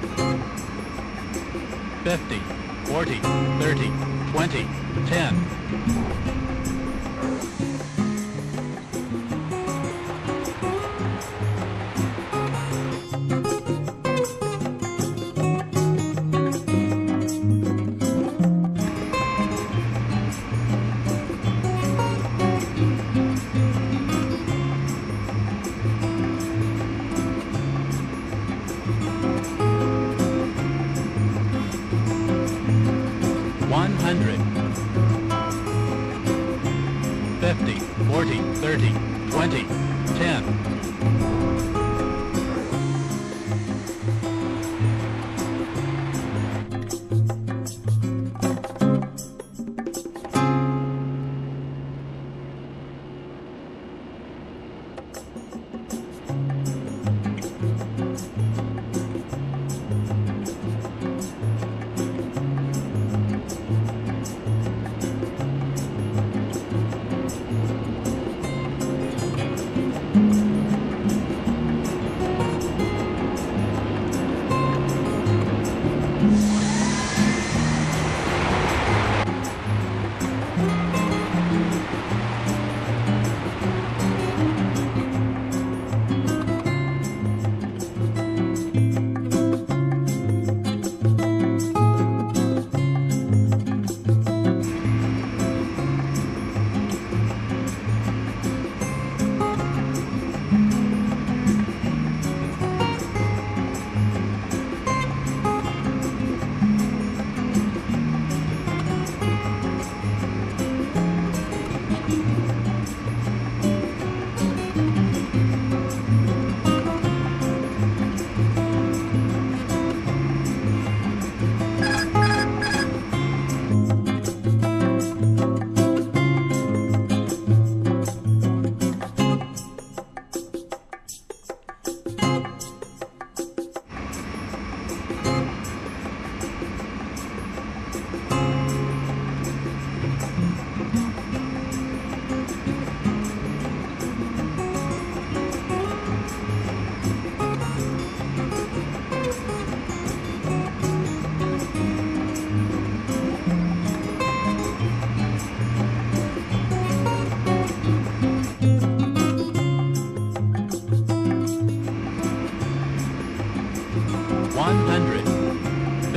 100 50 40 30 20 10 30 20 10 100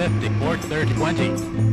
50 40 30 20